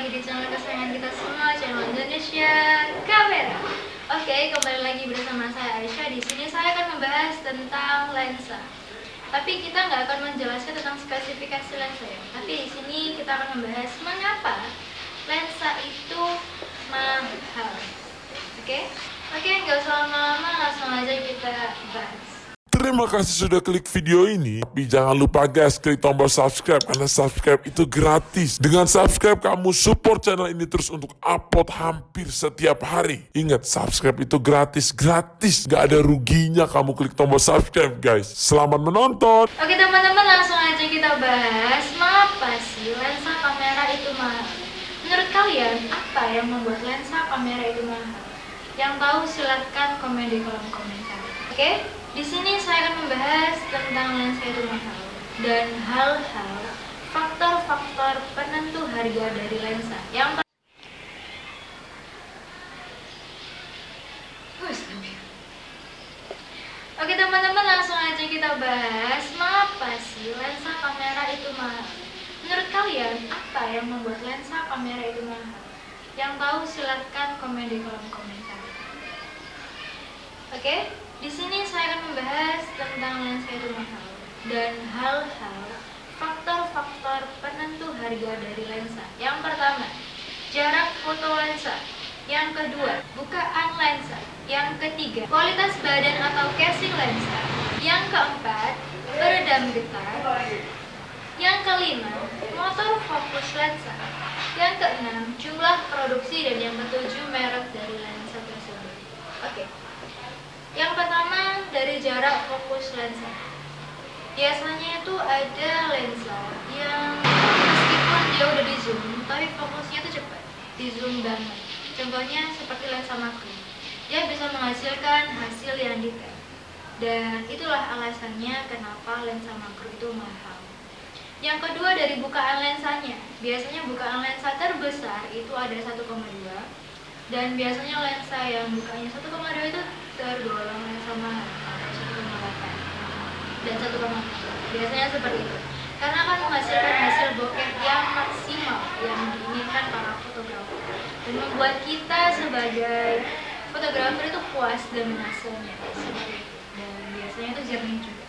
lagi di channel kesayangan kita semua, channel Indonesia Kamera. Oke, kembali lagi bersama saya Aisyah. Di sini saya akan membahas tentang lensa. Tapi kita nggak akan menjelaskan tentang spesifikasi lensa ya. Tapi di sini kita akan membahas mengapa lensa itu mahal. Oke? Oke, nggak usah lama-lama, langsung aja kita bahas. Terima kasih sudah klik video ini. Tapi jangan lupa guys, klik tombol subscribe karena subscribe itu gratis. Dengan subscribe kamu support channel ini terus untuk upload hampir setiap hari. Ingat, subscribe itu gratis, gratis. Gak ada ruginya kamu klik tombol subscribe guys. Selamat menonton. Oke teman-teman langsung aja kita bahas Mengapa sih lensa kamera itu mahal? Menurut kalian apa yang membuat lensa kamera itu mahal? Yang tahu silahkan komen di kolom komentar Oke, di sini saya akan membahas tentang lensa itu mahal Dan hal-hal faktor-faktor penentu harga dari lensa Yang Oke teman-teman langsung aja kita bahas Mengapa sih lensa kamera itu mahal? Menurut kalian apa yang membuat lensa kamera itu mahal? Yang tahu silahkan komen di kolom komentar Oke, di sini saya akan membahas tentang lensa itu mahal Dan hal-hal faktor-faktor penentu harga dari lensa Yang pertama, jarak foto lensa yang kedua, bukaan lensa. Yang ketiga, kualitas badan atau casing lensa. Yang keempat, peredam getah. Yang kelima, motor fokus lensa. Yang keenam, jumlah produksi dan yang ketujuh, merek dari lensa tersebut. Oke. Yang pertama dari jarak fokus lensa. Biasanya itu ada lensa yang meskipun dia udah di zoom, tapi fokusnya itu cepat, di zoom banget. Contohnya seperti lensa makro. Dia bisa menghasilkan hasil yang detail. Dan itulah alasannya kenapa lensa makro itu mahal. Yang kedua dari bukaan lensanya. Biasanya bukaan lensa terbesar itu ada 1,2 dan biasanya lensa yang bukanya 1,2 itu tergolong mahal atau 1,8 dan 1,4. Biasanya seperti itu. Karena akan menghasilkan hasil bokeh yang maksimal yang diinginkan para fotografer dan membuat kita sebagai fotografer itu puas dengan hasilnya dan biasanya itu jernih juga.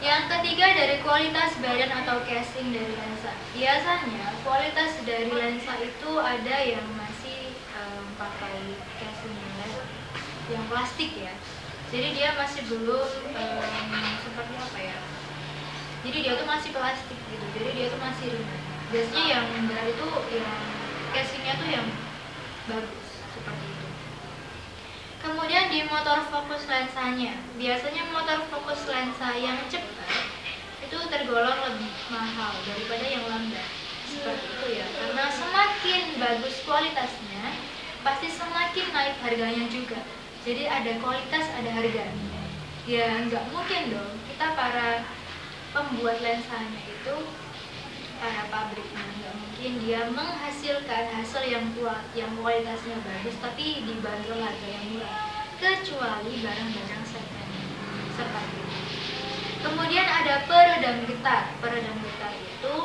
Yang ketiga dari kualitas badan atau casing dari lensa. Biasanya kualitas dari lensa itu ada yang masih um, pakai casing yang yang plastik ya. Jadi dia masih belum um, seperti apa ya? Jadi dia tuh masih plastik gitu. Jadi dia tuh masih ringan. Biasanya yang berat itu yang casingnya tuh yang bagus seperti itu. Kemudian di motor fokus lensanya, biasanya motor fokus lensa yang cepat itu tergolong lebih mahal daripada yang lambat. Seperti itu ya, karena semakin bagus kualitasnya, pasti semakin naik harganya juga. Jadi ada kualitas, ada harga. Ya nggak mungkin dong. Kita para pembuat lensanya itu para pabriknya nggak mungkin. Dia menghasilkan hasil yang kuat yang kualitasnya bagus tapi dibanderol harga yang murah. Kecuali barang-barang second seperti itu kemudian ada peredam getah peredam getah itu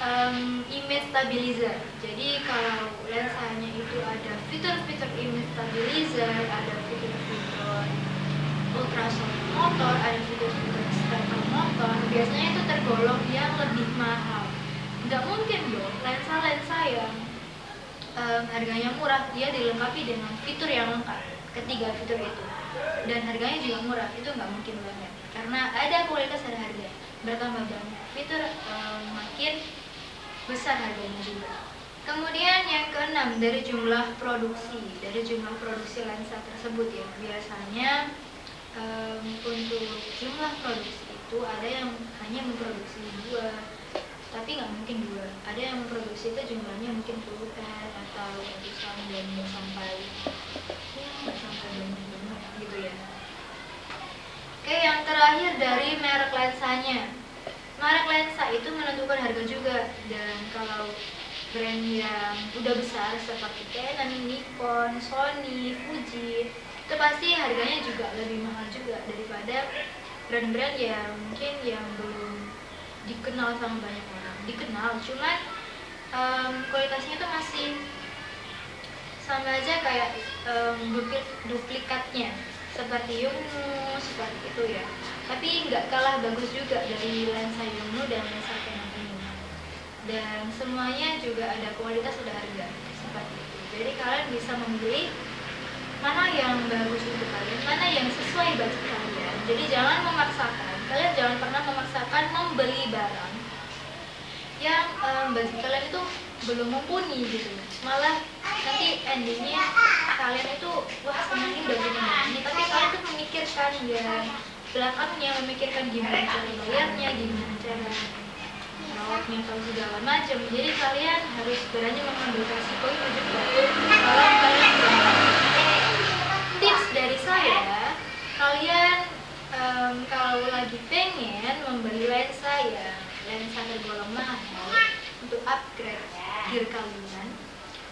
um, image stabilizer. Jadi kalau lensanya itu ada fitur-fitur image stabilizer ada fitur-fitur ultrasonic motor ada fitur-fitur spectral motor biasanya itu tergolong yang lebih mahal. Nggak mungkin dong lensa-lensa yang um, harganya murah dia dilengkapi dengan fitur yang lengkap ketiga fitur itu. Dan harganya juga murah itu nggak mungkin banget. Karena ada kualitas ada harga bertambah banyak. Fitur um, makin besar harganya juga. Kemudian yang keenam dari jumlah produksi. Dari jumlah produksi lensa tersebut ya. Biasanya um, untuk jumlah produksi itu ada yang hanya memproduksi dua tapi nggak mungkin dua. Ada yang memproduksi itu jumlahnya mungkin puluhan atau ratusan dan sampai ya sampai banyak banget gitu ya. Oke yang terakhir dari merek lensanya merek lensa itu menentukan harga juga. Dan kalau brand yang udah besar seperti Canon, Nikon, Sony, Fuji itu pasti harganya juga lebih mahal juga daripada brand-brand yang mungkin yang belum dikenal sama banyak orang. Dikenal cuman em, kualitasnya itu masih sama aja kayak dupli- duplikatnya. Seperti Yongnuo seperti itu ya tapi nggak kalah bagus juga dari lensa Yongnuo dan lensa Canon ini dan semuanya juga ada kualitas ada harga. Seperti itu. Jadi kalian bisa memilih mana yang bagus untuk kalian mana yang sesuai budget kalian. Jadi jangan memaksakan. Kalian jangan pernah memaksakan membeli barang yang em, budget kalian itu belum mumpuni gitu. Malah nanti endingnya kalian itu wah senang ini. Tapi kalian tuh memikirkan ya belakangnya memikirkan gimana cara bayarnya gimana cara merawatnya atau segala macam. Jadi kalian harus berani mengambil resiko itu juga. Kalau kalian tips dari saya kalian em, kalau lagi pengen membeli lensa ya lensa tergolong mahal untuk upgrade gear kalian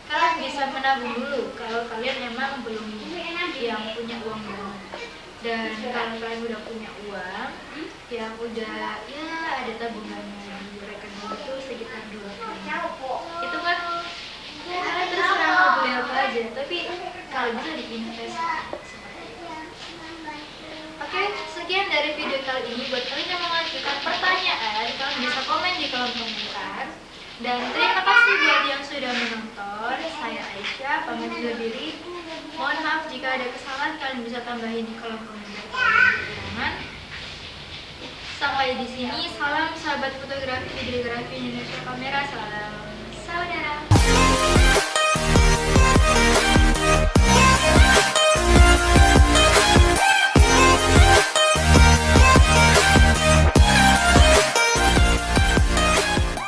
kalian bisa menabung dulu. Kalau kalian emang belum yang punya uang banget dan kalau kalian udah punya uang yang udah ya ada tabungannya di rekening itu sekitar dua itu kan kalian terserah mau beli apa aja tapi kalau bisa diinvest Oke, sekian dari video kali ini. Buat kalian yang mengajukan pertanyaan, kalian bisa komen di kolom komentar. Dan terima kasih buat yang sudah menonton. Saya Aisyah, pamit undur diri. Mohon maaf jika ada kesalahan, kalian bisa tambahin di kolom komentar. Sampai di sini, salam sahabat fotografi, videografi Indonesia Kamera, salam saudara.